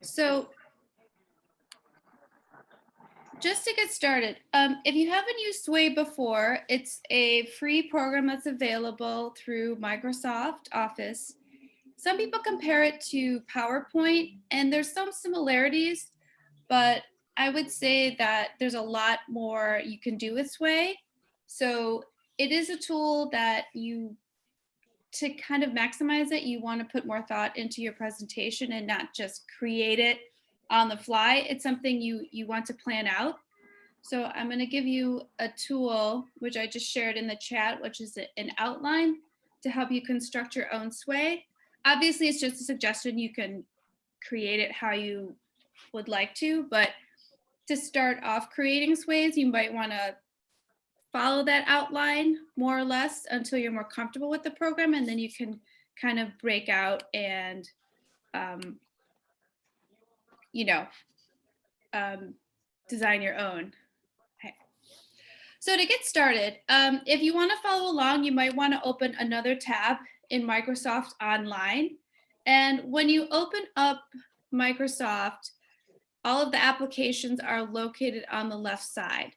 So just to get started, um, if you haven't used Sway before, it's a free program that's available through Microsoft Office. Some people compare it to PowerPoint and there's some similarities, but I would say that there's a lot more you can do with Sway. So it is a tool that you, to kind of maximize it, you want to put more thought into your presentation and not just create it on the fly. It's something you, you want to plan out. So I'm going to give you a tool, which I just shared in the chat, which is an outline to help you construct your own sway. Obviously, it's just a suggestion. You can create it how you would like to, but to start off creating sways, you might want to follow that outline more or less until you're more comfortable with the program, and then you can kind of break out and um, you know, um, design your own. So to get started, um, if you want to follow along, you might want to open another tab in Microsoft Online. And when you open up Microsoft, all of the applications are located on the left side.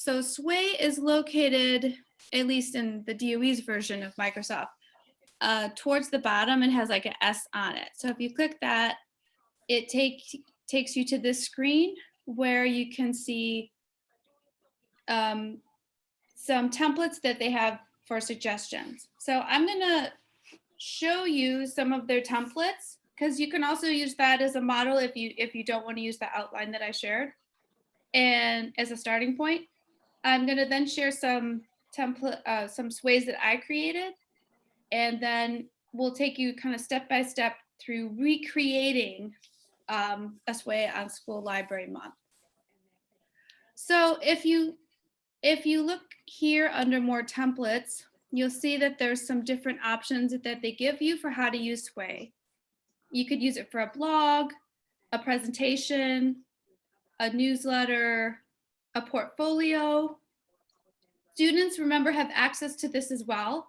So Sway is located, at least in the DOE's version of Microsoft, uh, towards the bottom and has like an S on it. So if you click that, it takes takes you to this screen where you can see um, some templates that they have for suggestions. So I'm gonna show you some of their templates because you can also use that as a model if you if you don't want to use the outline that I shared and as a starting point. I'm gonna then share some template, uh, some sways that I created and then we'll take you kind of step by step through recreating um, a sway on School Library Month. So if you if you look here under more templates, you'll see that there's some different options that they give you for how to use Sway. You could use it for a blog, a presentation, a newsletter, a portfolio. Students, remember, have access to this as well.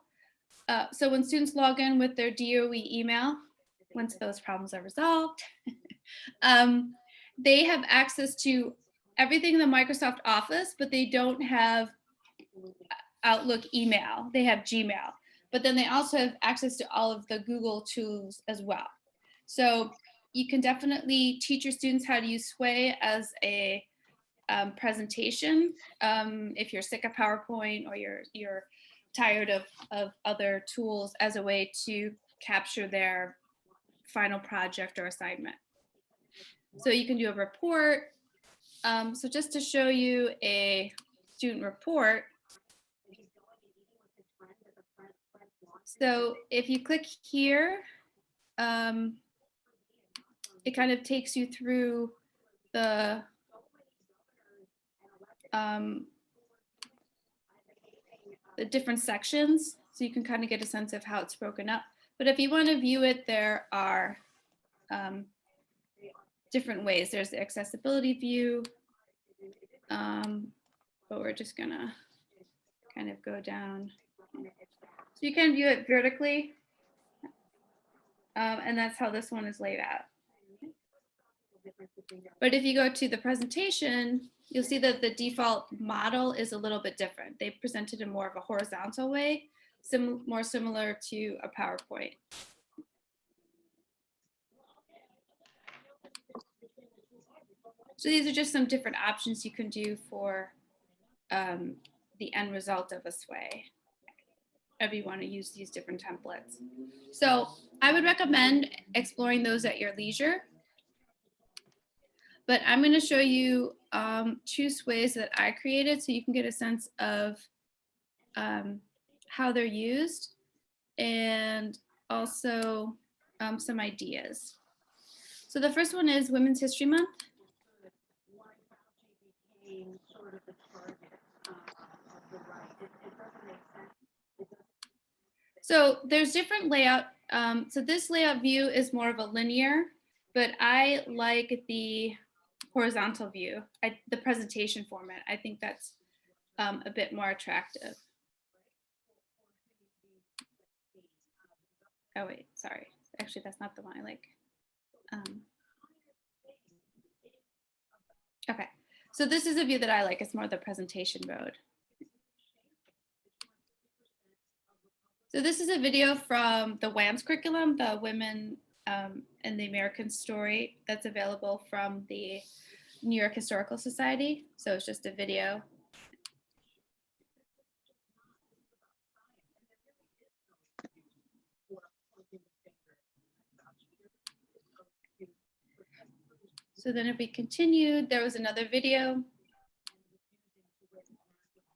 Uh, so when students log in with their DOE email, once those problems are resolved, um, they have access to everything in the Microsoft Office, but they don't have Outlook email. They have Gmail, but then they also have access to all of the Google tools as well. So you can definitely teach your students how to use Sway as a um, presentation um, if you're sick of PowerPoint or you're you're tired of, of other tools as a way to capture their final project or assignment. So you can do a report. Um, so just to show you a student report. So if you click here, um, it kind of takes you through the um, the different sections so you can kind of get a sense of how it's broken up. But if you want to view it, there are um, different ways. There's the accessibility view, um, but we're just gonna kind of go down. So you can view it vertically, um, and that's how this one is laid out. But if you go to the presentation, you'll see that the default model is a little bit different. They presented in more of a horizontal way, sim more similar to a PowerPoint. So these are just some different options you can do for um, the end result of a sway if you want to use these different templates. So I would recommend exploring those at your leisure. But I'm going to show you um, two sways that I created so you can get a sense of um, how they're used and also um, some ideas. So the first one is Women's History Month. So there's different layout. Um, so this layout view is more of a linear, but I like the horizontal view, I, the presentation format. I think that's um, a bit more attractive. Oh wait, sorry. Actually, that's not the one I like. Um, Okay, so this is a view that I like. It's more the presentation mode. So this is a video from the WAMS curriculum, the Women um, in the American Story that's available from the New York Historical Society. So it's just a video. So then if we continued, there was another video.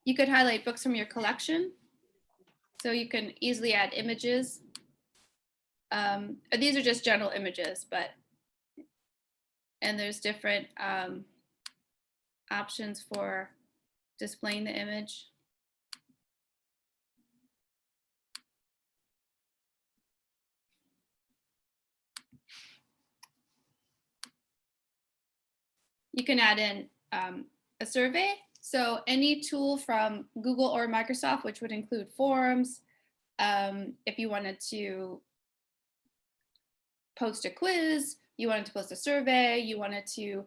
You could highlight books from your collection. So you can easily add images. Um, these are just general images, but, and there's different um, options for displaying the image. You can add in um, a survey. So any tool from Google or Microsoft, which would include Forms, um, if you wanted to post a quiz, you wanted to post a survey, you wanted to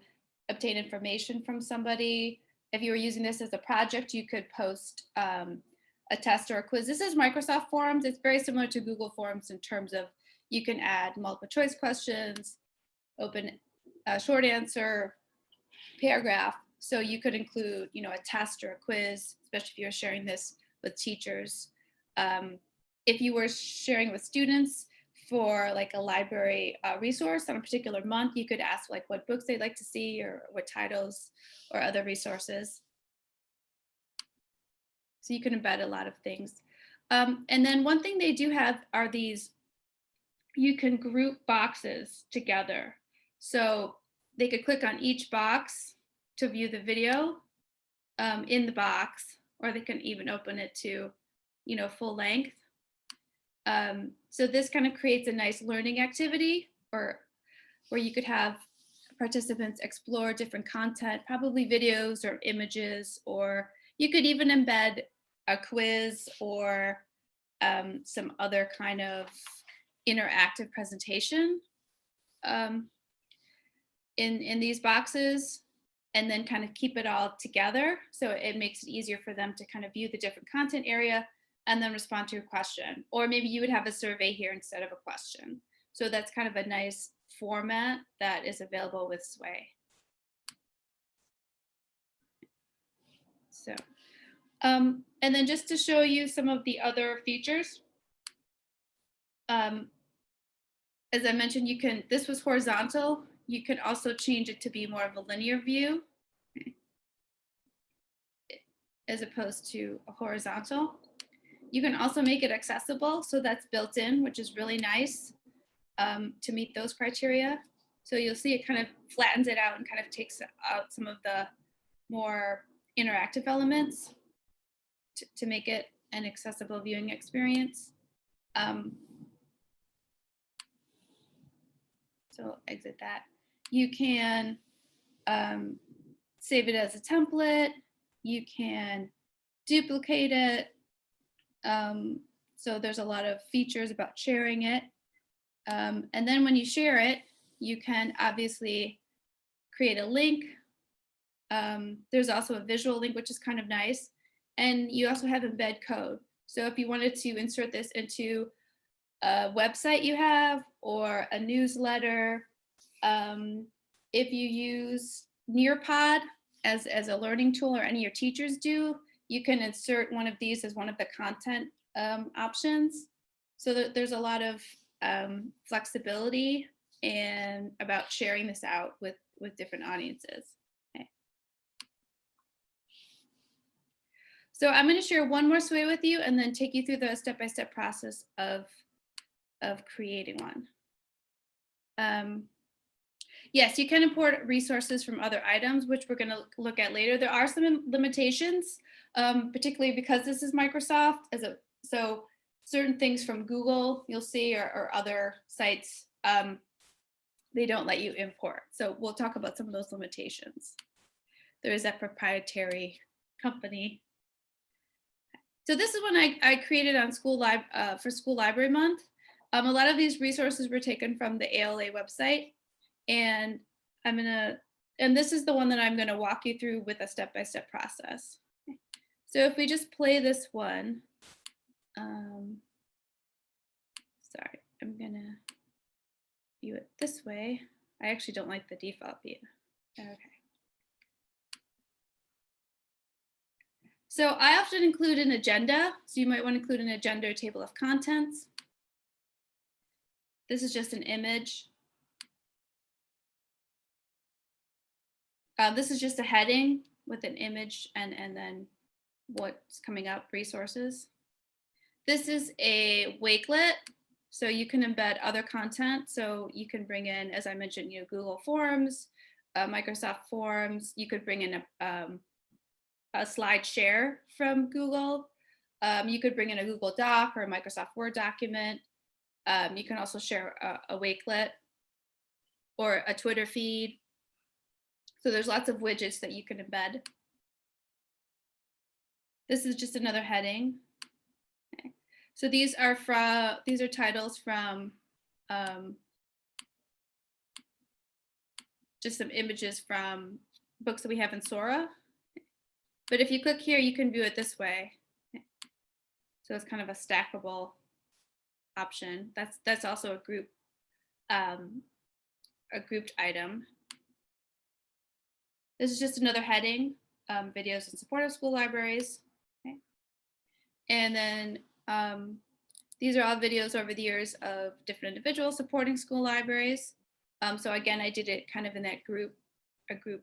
obtain information from somebody. If you were using this as a project, you could post um, a test or a quiz. This is Microsoft Forms. It's very similar to Google Forms in terms of you can add multiple choice questions, open short answer, paragraph. So you could include, you know, a test or a quiz, especially if you're sharing this with teachers. Um, if you were sharing with students for like a library uh, resource on a particular month, you could ask like what books they'd like to see or what titles or other resources. So you can embed a lot of things. Um, and then one thing they do have are these, you can group boxes together. So they could click on each box to view the video um, in the box, or they can even open it to, you know, full length. Um, so this kind of creates a nice learning activity or where you could have participants explore different content, probably videos or images, or you could even embed a quiz or um, some other kind of interactive presentation um, in, in these boxes and then kind of keep it all together. So it makes it easier for them to kind of view the different content area and then respond to a question. Or maybe you would have a survey here instead of a question. So that's kind of a nice format that is available with Sway. So, um, and then just to show you some of the other features, um, as I mentioned, you can, this was horizontal. You can also change it to be more of a linear view as opposed to a horizontal. You can also make it accessible, so that's built in, which is really nice um, to meet those criteria. So you'll see it kind of flattens it out and kind of takes out some of the more interactive elements to, to make it an accessible viewing experience. Um, so exit that. You can um, save it as a template. You can duplicate it. Um, so there's a lot of features about sharing it. Um, and then when you share it, you can obviously create a link. Um, there's also a visual link, which is kind of nice. And you also have embed code. So if you wanted to insert this into a website you have or a newsletter, um, if you use Nearpod as, as a learning tool or any of your teachers do, you can insert one of these as one of the content um, options. So that there's a lot of um, flexibility and about sharing this out with, with different audiences. Okay. So I'm going to share one more sway with you and then take you through the step-by-step -step process of, of creating one. Um, Yes, you can import resources from other items, which we're going to look at later. There are some limitations, um, particularly because this is Microsoft. As a, so certain things from Google, you'll see, or, or other sites, um, they don't let you import. So we'll talk about some of those limitations. There is a proprietary company. So this is one I, I created on school uh, for School Library Month. Um, a lot of these resources were taken from the ALA website. And I'm gonna and this is the one that I'm to walk you through with a step-by-step process. So if we just play this one, um, sorry, I'm to view it this way. I actually don't like the default view. Okay. So I often include an agenda. So you might want to include an agenda or table of contents. This is just an image. Uh, this is just a heading with an image and, and then what's coming up, resources. This is a Wakelet. So you can embed other content. So you can bring in, as I mentioned, you know, Google Forms, uh, Microsoft Forms. You could bring in a, um, a slide share from Google. Um, you could bring in a Google Doc or a Microsoft Word document. Um, you can also share a, a Wakelet or a Twitter feed. So there's lots of widgets that you can embed. This is just another heading. Okay. So these are from these are titles from um, just some images from books that we have in Sora. But if you click here, you can view it this way. So it's kind of a stackable option. That's that's also a group um, a grouped item. This is just another heading, um, videos in support of school libraries. Okay. And then um, these are all videos over the years of different individuals supporting school libraries. Um, so again, I did it kind of in that group, a group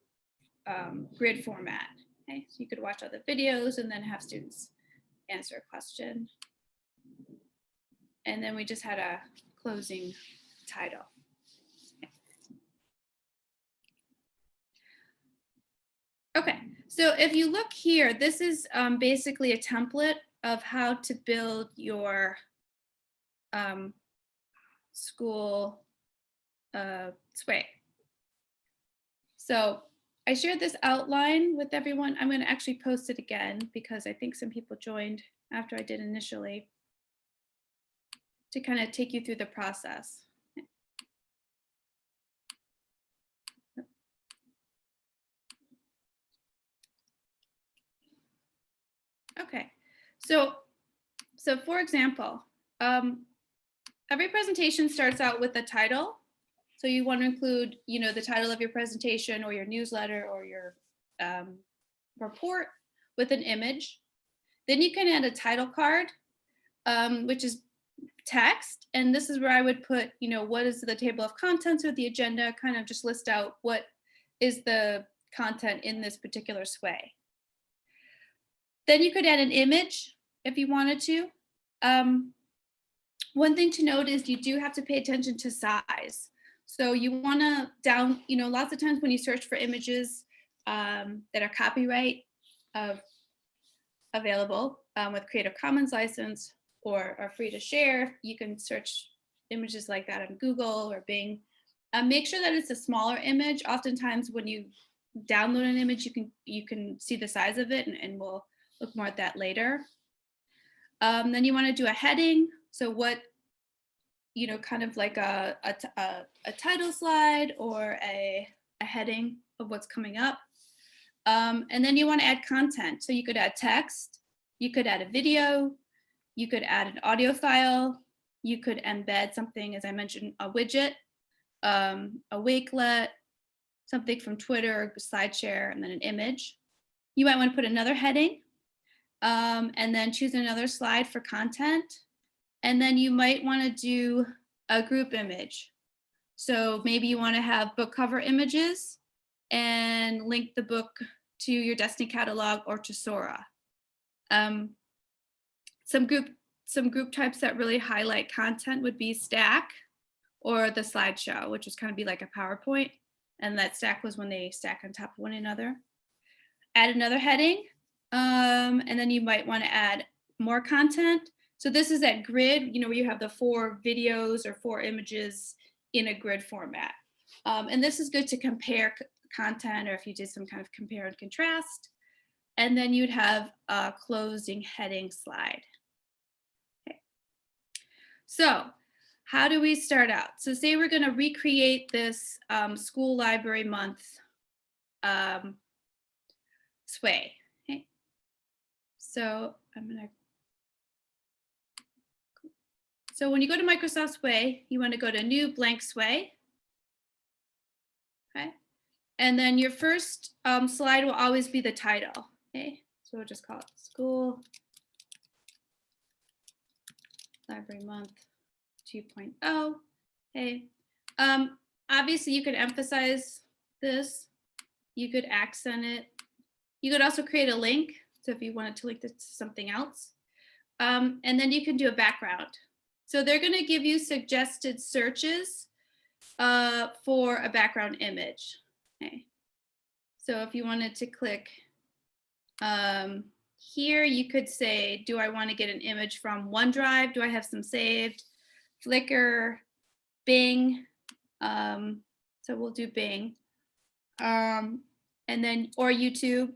um, grid format. Okay, so you could watch all the videos and then have students answer a question. And then we just had a closing title. Okay, so if you look here, this is um, basically a template of how to build your um, school uh, sway. So I shared this outline with everyone. I'm going to actually post it again because I think some people joined after I did initially to kind of take you through the process. Okay, so, so for example, um, every presentation starts out with a title. So you want to include, you know, the title of your presentation or your newsletter or your um, report with an image. Then you can add a title card, um, which is text. And this is where I would put, you know, what is the table of contents or the agenda, kind of just list out what is the content in this particular sway. Then you could add an image if you wanted to. Um, one thing to note is you do have to pay attention to size. So you want to down, you know, lots of times when you search for images um, that are copyright of available um, with Creative Commons license, or are free to share. You can search images like that on Google or Bing. Uh, make sure that it's a smaller image. Oftentimes when you download an image, you can you can see the size of it and, and we'll look more at that later. Um, then you want to do a heading. So what, you know, kind of like a, a, a, a title slide or a, a heading of what's coming up. Um, and then you want to add content. So you could add text, you could add a video, you could add an audio file. You could embed something, as I mentioned, a widget, um, a Wakelet, something from Twitter, SlideShare, and then an image. You might want to put another heading um, and then choose another slide for content. And then you might want to do a group image. So maybe you want to have book cover images and link the book to your Destiny catalog or to Sora. Um, some group some group types that really highlight content would be stack or the slideshow, which is kind of be like a PowerPoint. And that stack was when they stack on top of one another. Add another heading, um, and then you might want to add more content. So this is that grid, you know, where you have the four videos or four images in a grid format. Um, and this is good to compare content or if you did some kind of compare and contrast. And then you'd have a closing heading slide. Okay. So how do we start out? So say we're going to recreate this um, school library month um, Sway. So I'm gonna. So when you go to Microsoft Sway, you want to go to New Blank Sway. Okay. And then your first um, slide will always be the title. Okay. So we'll just call it School Library Month 2.0. Okay. Um, obviously, you could emphasize this. You could accent it. You could also create a link. So if you wanted to link this to something else. Um, and then you can do a background. So they're going to give you suggested searches uh, for a background image. Okay. So if you wanted to click um, here, you could say, do I want to get an image from OneDrive? Do I have some saved? Flickr, Bing. Um, so we'll do Bing. Um, and then, or YouTube.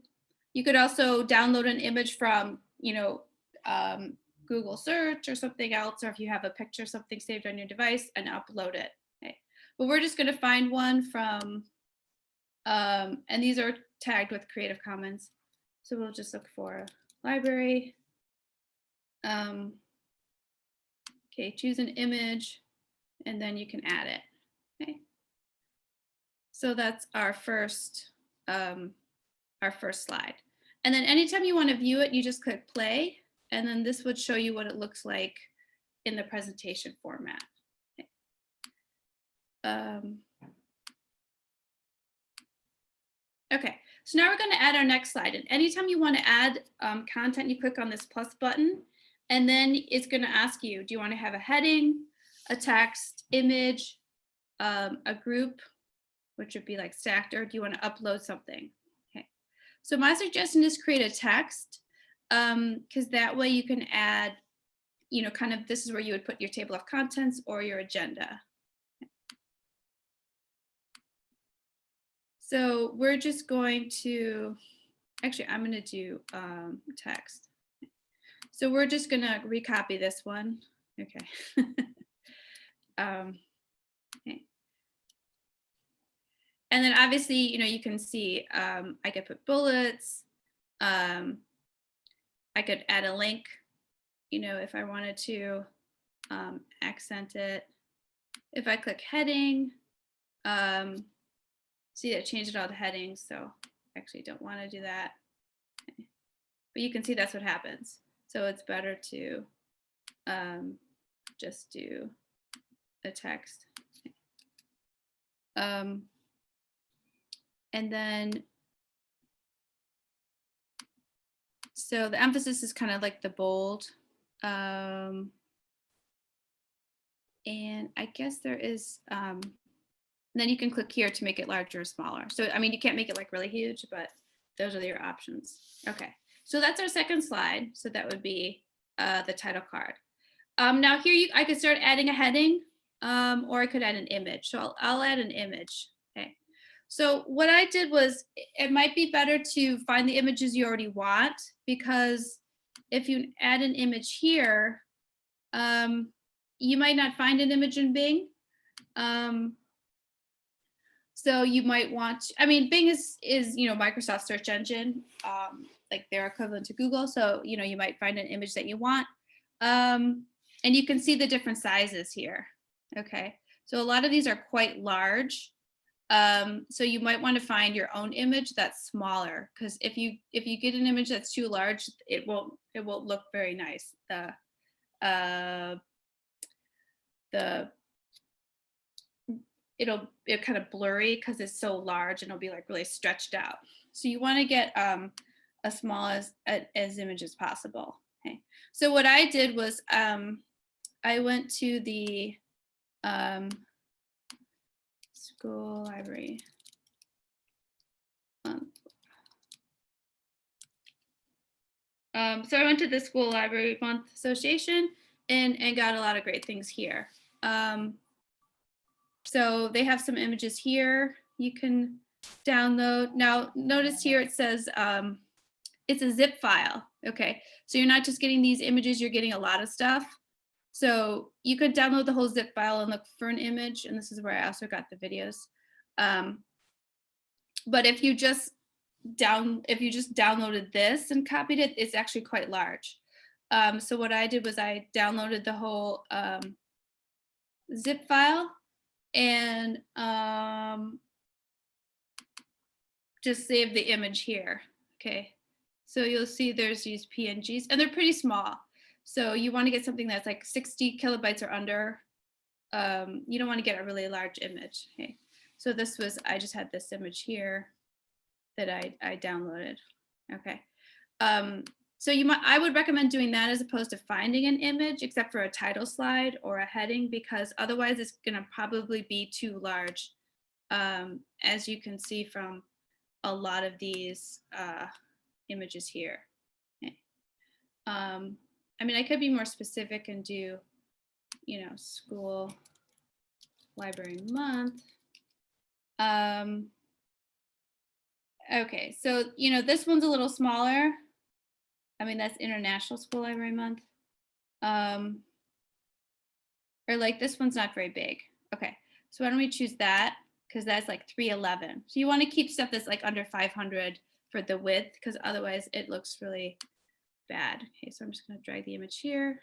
You could also download an image from, you know, um, Google search or something else, or if you have a picture, something saved on your device and upload it. Okay. But we're just gonna find one from, um, and these are tagged with Creative Commons. So we'll just look for library. Um, okay, choose an image and then you can add it. Okay. So that's our first, um, our first slide. And then anytime you want to view it, you just click play and then this would show you what it looks like in the presentation format. Okay. Um, okay, so now we're going to add our next slide. And anytime you want to add um, content, you click on this plus button, and then it's going to ask you, do you want to have a heading, a text, image, um, a group, which would be like stacked, or do you want to upload something? So my suggestion is create a text um because that way you can add you know kind of this is where you would put your table of contents or your agenda. So we're just going to actually i'm going to do um text. So we're just going to recopy this one. Okay. Um okay and then obviously you know you can see um i could put bullets um I could add a link, you know, if I wanted to um, accent it. If I click heading, um, see that changed it all to headings. So I actually don't want to do that. But you can see that's what happens. So it's better to um, just do a text. Um, and then So the emphasis is kind of like the bold. Um, and I guess there is, um, then you can click here to make it larger or smaller. So, I mean, you can't make it like really huge, but those are your options. Okay, so that's our second slide. So that would be uh, the title card. Um, now here you, I could start adding a heading um, or I could add an image. So I'll, I'll add an image. Okay. So what I did was it might be better to find the images you already want because if you add an image here, um, you might not find an image in Bing. Um, so you might want, I mean, Bing is, is you know, Microsoft search engine, um, like they're equivalent to Google. So, you know, you might find an image that you want. Um, and you can see the different sizes here. Okay. So a lot of these are quite large. Um, so you might want to find your own image that's smaller because if you if you get an image that's too large, it won't it won't look very nice. The uh, the it'll it kind of blurry because it's so large and it'll be like really stretched out. So you want to get um, as small as as image as possible. Okay. So what I did was um, I went to the um, school library. Um, um, so I went to the School Library Month Association and, and got a lot of great things here. Um, so they have some images here you can download. Now notice here it says um, it's a zip file. Okay, so you're not just getting these images, you're getting a lot of stuff. So you could download the whole zip file and look for an image. And this is where I also got the videos. Um, But if you just down, if you just downloaded this and copied it, it's actually quite large. Um, so what I did was I downloaded the whole um, zip file and um, just save the image here. Okay, so you'll see there's these PNGs and they're pretty small. So you want to get something that's like 60 kilobytes or under. Um, you don't want to get a really large image. Okay, so this was, I just had this image here that I, I downloaded. Okay. Um, so you might, I would recommend doing that as opposed to finding an image, except for a title slide or a heading, because otherwise it's gonna probably be too large. Um, as you can see from a lot of these uh, images here. Okay. Um, I mean, I could be more specific and do, you know, school library month. Um, okay, so, you know, this one's a little smaller. I mean, that's International School Library Month. Um, or like this one's not very big. Okay, so why don't we choose that? Because that's like 311. So you want to keep stuff that's like under 500 for the width, because otherwise it looks really bad. Okay, so I'm just going to drag the image here.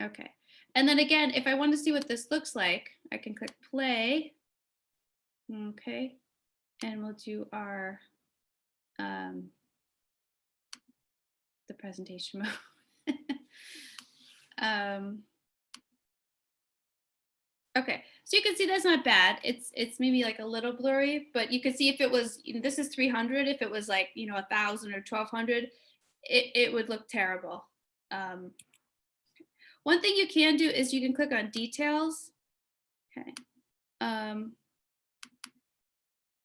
Okay, and then again, if I want to see what this looks like, I can click play. Okay, and we'll do our um, the presentation mode. um, okay, so you can see that's not bad. It's it's maybe like a little blurry, but you can see if it was, this is 300, if it was like, you know, a thousand or 1200, it, it would look terrible. Um, one thing you can do is you can click on details. Okay. Um,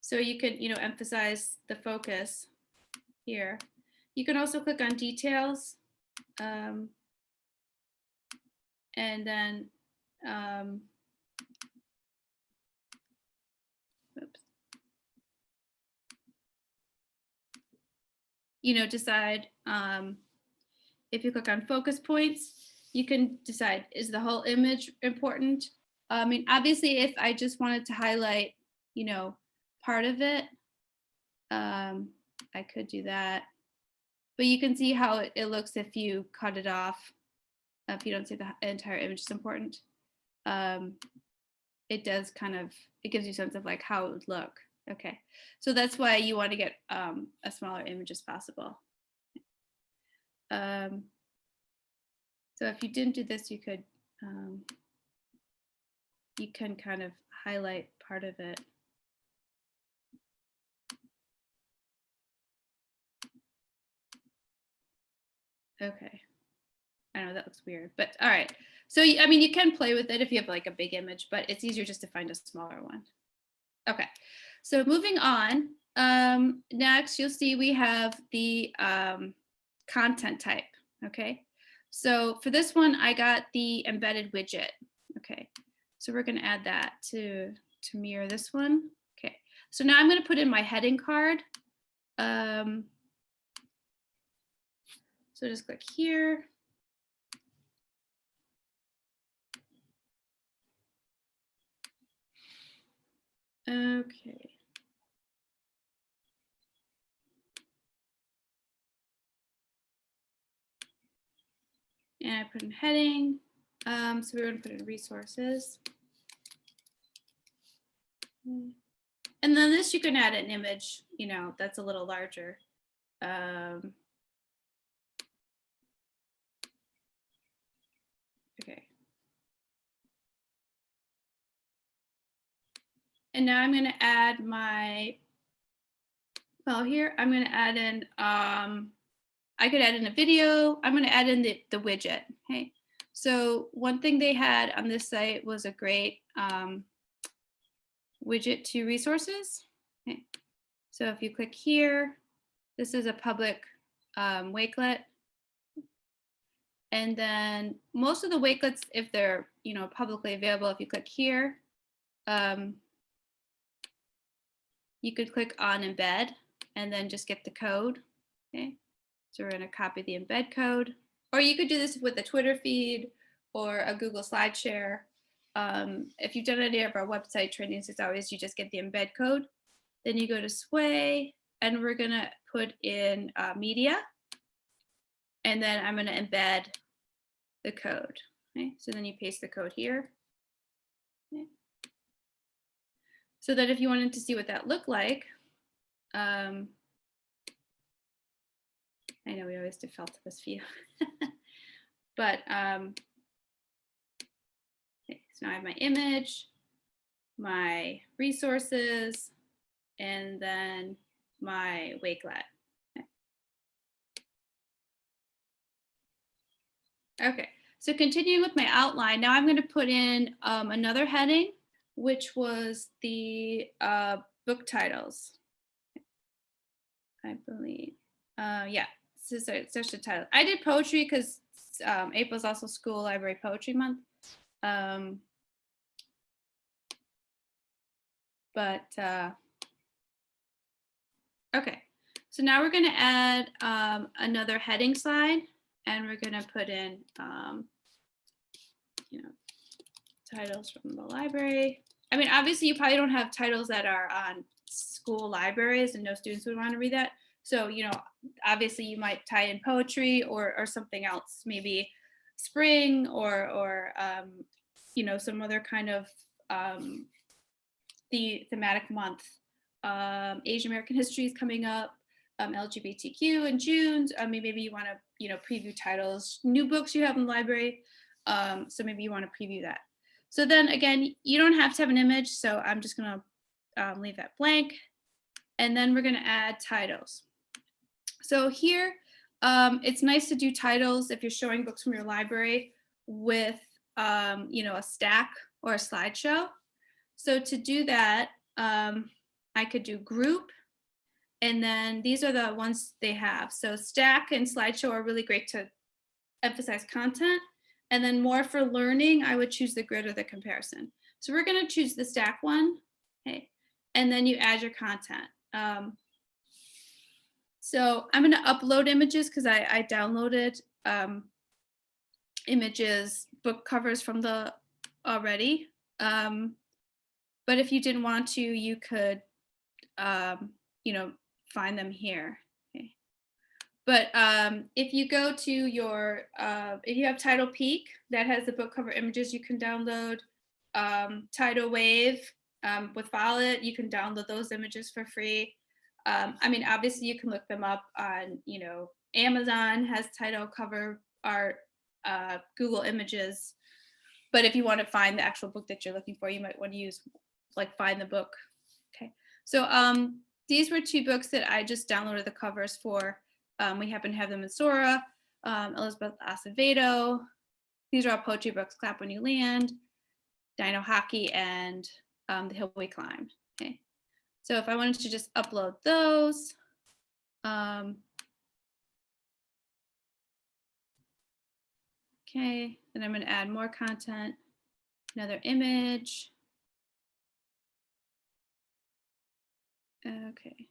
so you can, you know, emphasize the focus here. You can also click on details um, and then um, you know, decide um, if you click on focus points, you can decide is the whole image important? I mean, obviously, if I just wanted to highlight, you know, part of it. Um, I could do that. But you can see how it, looks if you cut it off. If you don't see the entire image is important. Um, it does kind of, it gives you a sense of like how it would look. Okay, so that's why you want to get um, a smaller image as possible. Um, so if you didn't do this, you could, um, you can kind of highlight part of it. Okay. I know that looks weird, but all right. So, I mean, you can play with it if you have like a big image, but it's easier just to find a smaller one. Okay, so moving on. Um, next, you'll see we have the um, content type, okay? So for this one, I got the embedded widget, okay? So we're gonna add that to, to mirror this one. Okay, so now I'm gonna put in my heading card. Um, so just click here. Okay. And I put in heading. Um, so we're going to put in resources. And then this you can add an image, you know, that's a little larger. Um, And now I'm going to add my, well here, I'm going to add in, um, I could add in a video. I'm going to add in the, the widget. Okay. So one thing they had on this site was a great um, widget to resources. Okay. So if you click here, this is a public um, Wakelet. And then most of the Wakelets, if they're you know publicly available, if you click here, um, you could click on embed and then just get the code. Okay, so we're going to copy the embed code, or you could do this with a Twitter feed or a Google SlideShare. Um, if you've done any of our website trainings, it's always you just get the embed code, Then you go to Sway and we're gonna put in uh, media. And then I'm gonna embed the code. Okay, so then you paste the code here. Okay. So that if you wanted to see what that looked like, um, I know we always default to this view, but um, okay, so now I have my image, my resources, and then my Wakelet. Okay. okay, so continuing with my outline, now I'm going to put in um, another heading, which was the uh, book titles. I believe, uh, yeah, this is such a title. I did poetry because um, April is also School Library Poetry Month. Um, but uh, okay, so now we're going to add um, another heading slide, and we're going to put in, um, you know, titles from the library. I mean, obviously, you probably don't have titles that are on school libraries, and no students would want to read that. So, you know, obviously you might tie in poetry or, or something else, maybe spring or, or um, you know, some other kind of um, the thematic month. Um, Asian American history is coming up, um, LGBTQ in June. I mean, maybe you want to, you know, preview titles, new books you have in the library. Um, so maybe you want to preview that. So then again, you don't have to have an image. So I'm just going to um, leave that blank. And then we're going to add titles. So here, um, it's nice to do titles if you're showing books from your library with, um, you know, a stack or a slideshow. So to do that, um, I could do group, and then these are the ones they have. So stack and slideshow are really great to emphasize content. And then more for learning, I would choose the grid or the comparison. So we're gonna choose the stack one, okay? And then you add your content. Um, so I'm going to upload images because I, I, downloaded um, images, book covers from the already. Um, but if you didn't want to, you could, um, you know, find them here. But um, if you go to your, uh, if you have TitlePeek that has the book cover images, you can download um, Titlewave um, with Follett. You can download those images for free. Um, I mean, obviously you can look them up on, you know, Amazon has Tidal cover art, uh, Google Images. But if you want to find the actual book that you're looking for, you might want to use like find the book. Okay, so um, these were two books that I just downloaded the covers for. Um, we happen to have them in Sora, um, Elizabeth Acevedo. These are all poetry books, Clap When You Land, Dino Hockey, and um, The Hill We Climb. Okay. So if I wanted to just upload those, um, okay, then I'm going to add more content, another image. Okay.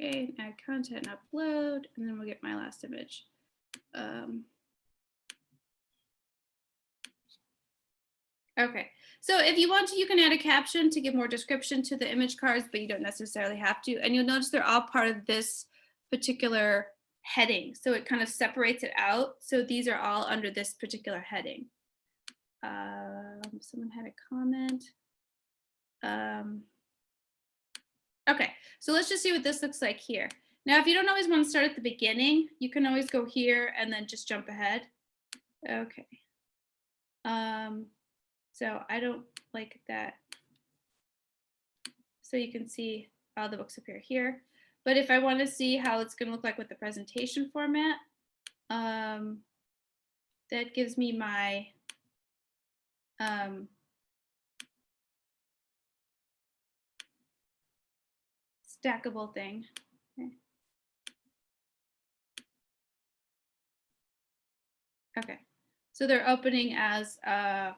Okay, add content and upload, and then we'll get my last image. Um, okay, so if you want to, you can add a caption to give more description to the image cards, but you don't necessarily have to. And you'll notice they're all part of this particular heading. So it kind of separates it out. So these are all under this particular heading. Um, someone had a comment. Um, Okay, so let's just see what this looks like here. Now, if you don't always want to start at the beginning, you can always go here and then just jump ahead. Okay. Um, so I don't like that. So you can see all the books appear here. But if I want to see how it's going to look like with the presentation format, um, that gives me my um, stackable thing. Okay. So they're opening as uh,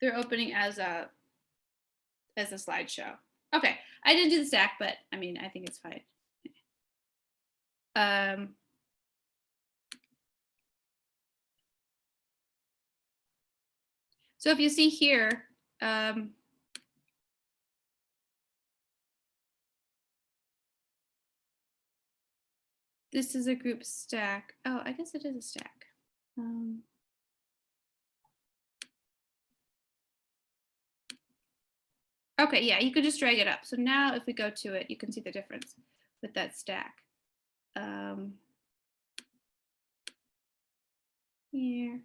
they're opening as a as a slideshow. Okay, I didn't do the stack, but I mean, I think it's fine. Um, so if you see here, um, this is a group stack. Oh, I guess it is a stack. Um, okay, yeah, you could just drag it up. So now if we go to it, you can see the difference with that stack. Um, here.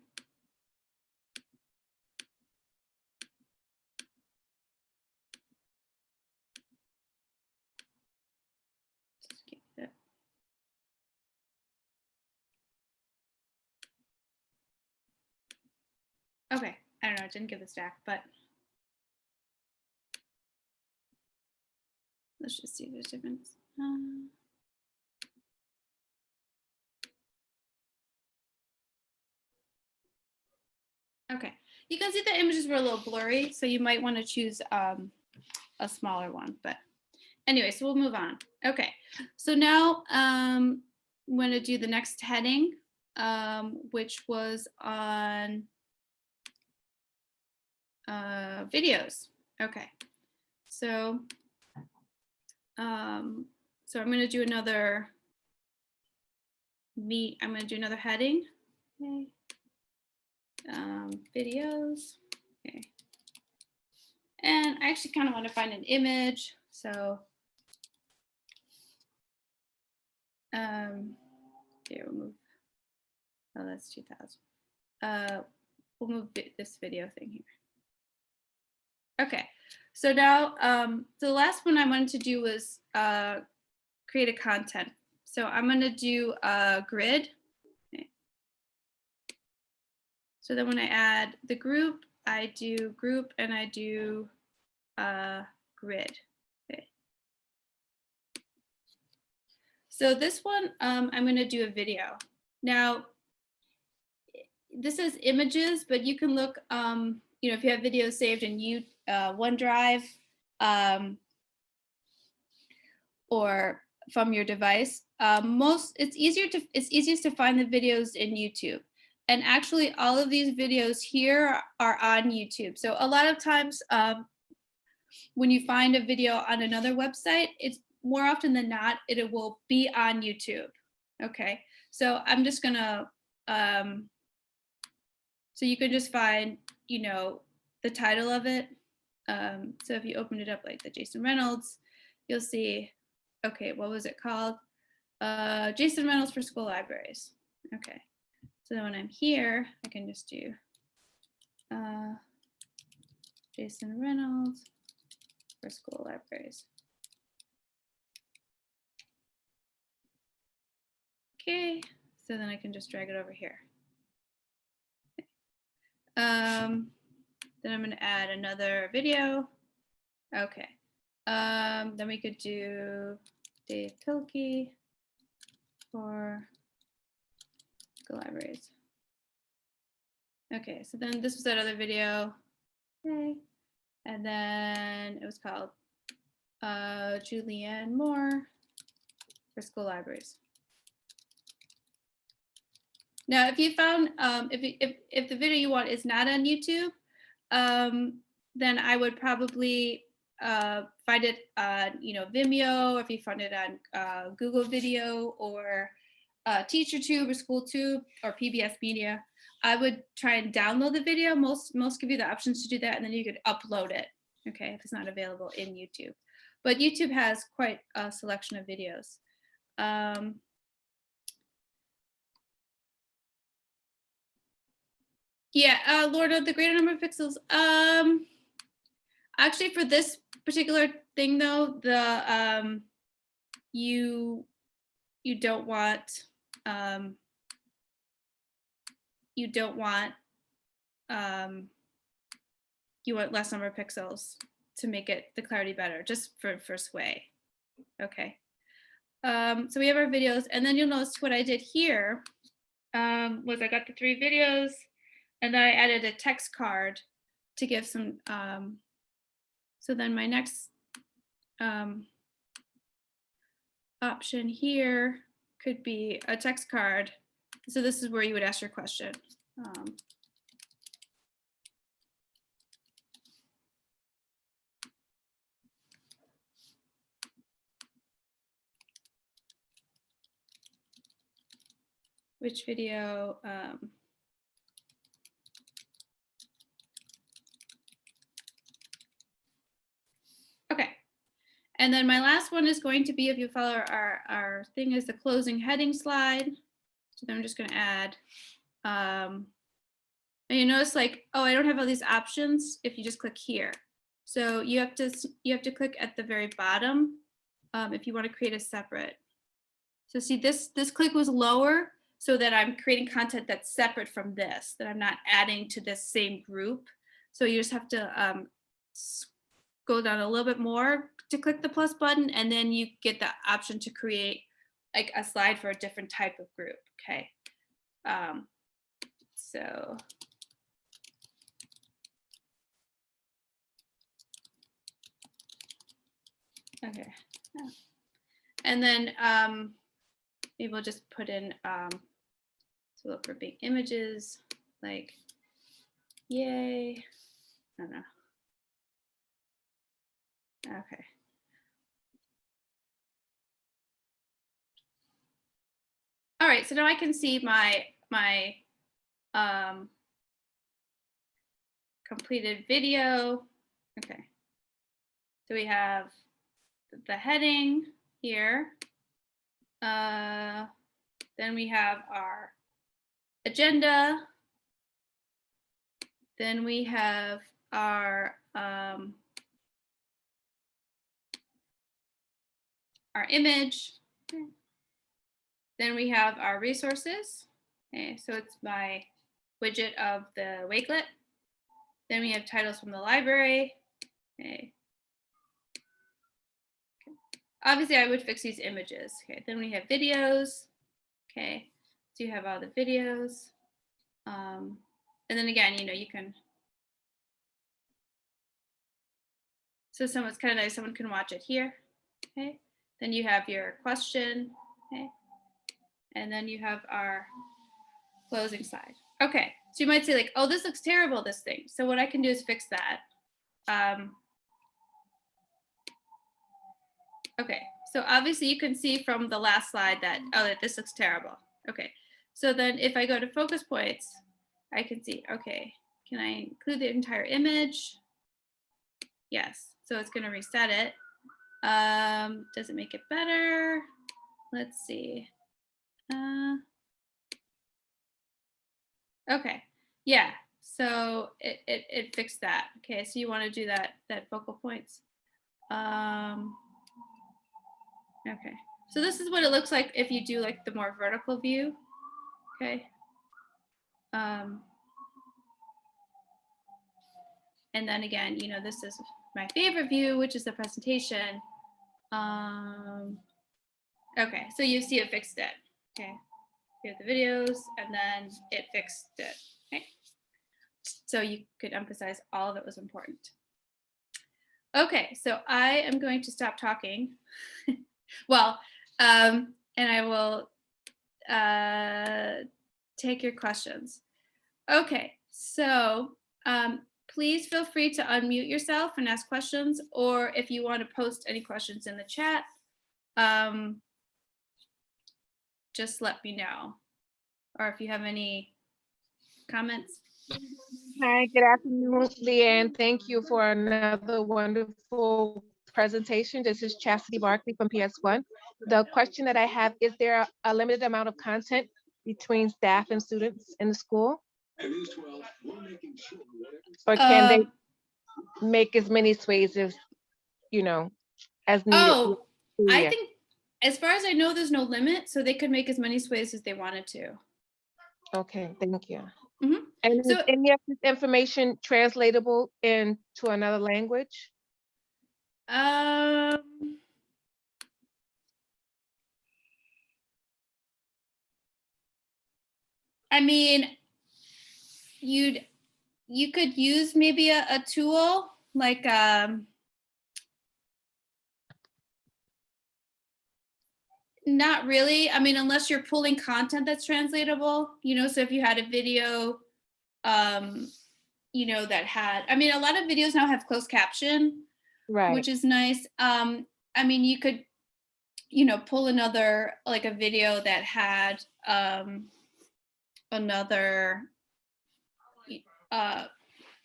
Okay, I don't know, it didn't give the stack, but let's just see there's difference. Um, Okay, you can see the images were a little blurry, so you might want to choose um, a smaller one. But anyway, so we'll move on. Okay, so now um, I'm going to do the next heading, um, which was on uh, videos. Okay, so um, so I'm going to do another meet. I'm going to do another heading. Okay um, videos. Okay. And I actually kind of want to find an image. So um, here we'll move. Oh, that's 2000. Uh, we'll move this video thing here. Okay, so now um, the last one I wanted to do was uh, create a content. So I'm going to do a grid. So then when I add the group, I do group and I do uh, grid. Okay. So this one, um, I'm going to do a video. Now, this is images, but you can look, um, you know, if you have videos saved and you, uh, OneDrive um, or from your device, um, most it's easier to it's easiest to find the videos in YouTube. And actually all of these videos here are on YouTube. So a lot of times um, when you find a video on another website, it's more often than not, it will be on YouTube. Okay, so I'm just gonna, um, so you can just find, you know, the title of it. Um, so if you open it up like the Jason Reynolds, you'll see, okay, what was it called? Uh, Jason Reynolds for school libraries. Okay. So then when I'm here, I can just do uh, Jason Reynolds for school libraries. Okay, so then I can just drag it over here. Um, then I'm going to add another video. Okay. Um, then we could do Dav Pilkey for school libraries. Okay, so then this was that other video. Okay. And then it was called uh, Julianne Moore for school libraries. Now, if you found, um, if, if, if the video you want is not on YouTube, um, then I would probably uh, find it on, you know, Vimeo, or if you find it on uh, Google Video or uh, TeacherTube or SchoolTube or PBS Media, I would try and download the video. Most most give you the options to do that, and then you could upload it. Okay, if it's not available in YouTube, but YouTube has quite a selection of videos. Um, yeah, uh, Lord of the greater number of pixels. Um, actually, for this particular thing though, the um, you you don't want um, you don't want um, you want less number of pixels to make it the clarity better just for first way okay um, so we have our videos and then you'll notice what I did here um, was I got the three videos and then I added a text card to give some, um, so then my next um, option here could be a text card. So this is where you would ask your question. Um, which video um, okay and then my last one is going to be if you follow our our thing is the closing heading slide. So then i'm just going to add um and you notice like oh i don't have all these options if you just click here. So you have to you have to click at the very bottom um, if you want to create a separate. So see this this click was lower so that I'm creating content that's separate from this, that I'm not adding to this same group. So you just have to um, go down a little bit more to click the plus button, and then you get the option to create like a slide for a different type of group, okay? Um, so. Okay. yeah. And then um, maybe we'll just put in um, so look for big images like, yay. I don't know. Okay. All right, so now I can see my my um, completed video. Okay. So we have the heading here. Uh, then we have our agenda. Then we have our um, our image. Then we have our resources. Okay, so it's my widget of the Wakelet. Then we have titles from the library. Okay. Obviously, I would fix these images. Okay, then we have videos. Okay, so you have all the videos. Um, and then again, you know, you can. So someone's kind of nice, someone can watch it here. Okay, then you have your question. Okay, and then you have our closing slide. Okay, so you might say like, oh, this looks terrible, this thing. So what I can do is fix that. Um, Okay, so obviously you can see from the last slide that, oh, that this looks terrible. Okay, so then if I go to focus points, I can see, okay, can I include the entire image? Yes, so it's gonna reset it. Um, does it make it better? Let's see. Uh, okay, yeah, so it, it, it fixed that. Okay, so you wanna do that, that focal points. Um, Okay, so this is what it looks like if you do like the more vertical view. Okay. Um, and then again, you know, this is my favorite view, which is the presentation. Um, okay, so you see it fixed it. Okay, here are the videos, and then it fixed it. Okay, so you could emphasize all that was important. Okay, so I am going to stop talking. well, um, and I will uh, take your questions. Okay, so um, please feel free to unmute yourself and ask questions, or if you want to post any questions in the chat, um, just let me know. Or if you have any comments. Hi, good afternoon, Leanne. Thank you for another wonderful presentation. This is Chastity Barkley from PS1. The question that I have, is there a limited amount of content between staff and students in the school? Or can they Um, make as many sways as, you know, as needed? oh, I think as far as I know, there's no limit, so they could make as many sways as they wanted to. Okay, thank you. Mm -hmm. And so, any of this information translatable into another language? Um, I mean, you'd you could use maybe a, a tool like um, not really. I mean, unless you're pulling content that's translatable, you know, so if you had a video, um, you know, that had, I mean, a lot of videos now have closed caption, Right, which is nice. Um, I mean, you could, you know, pull another, like a video that had, um, another, uh,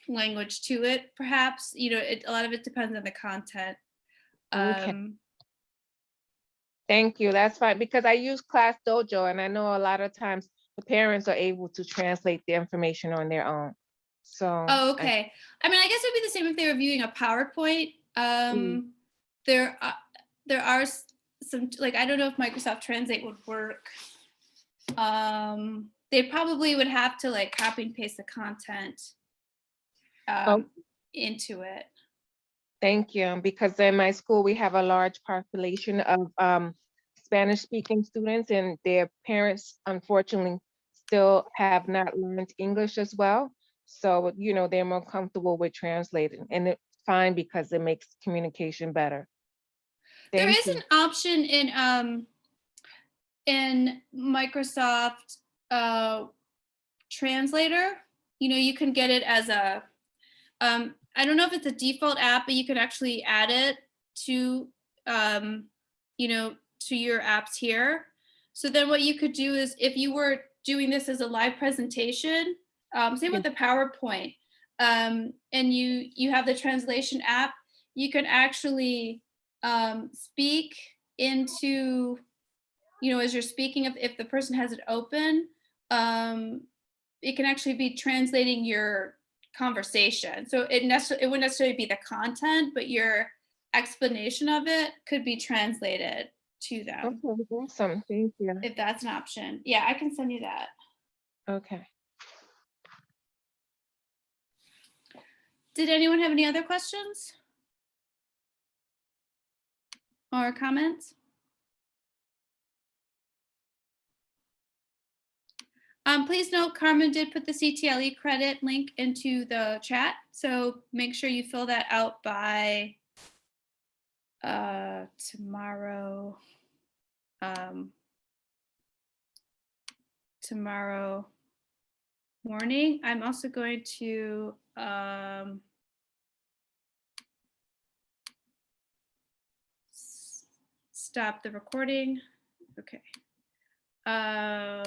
language to it, perhaps, you know, it, a lot of it depends on the content. Okay. Thank you, that's fine, because I use Class Dojo and I know a lot of times the parents are able to translate the information on their own. So. Oh, okay. I mean, I guess it'd be the same if they were viewing a PowerPoint. Um, there, are there are some, like, I don't know if Microsoft Translate would work. Um, they probably would have to like copy and paste the content um, into it. Thank you, because in my school, we have a large population of um, Spanish-speaking students and their parents unfortunately still have not learned English as well. So, you know, they're more comfortable with translating and it's fine because it makes communication better. There Thank is you. an option in um in Microsoft uh translator. You know, you can get it as a um I don't know if it's a default app, but you can actually add it to um you know to your apps here. So then what you could do is if you were doing this as a live presentation, um same with the PowerPoint, um and you you have the translation app, you can actually um, speak into, you know, as you're speaking, if, if the person has it open, um, it can actually be translating your conversation. So it necessarily, it wouldn't necessarily be the content, but your explanation of it could be translated to them, Okay, awesome, thank you. if that's an option. Yeah, I can send you that. Okay. Did anyone have any other questions? Or comments? Um, please note Carmen did put the CTLE credit link into the chat, so make sure you fill that out by uh, tomorrow. Um, tomorrow morning. I'm also going to um, stop the recording. Okay. Uh,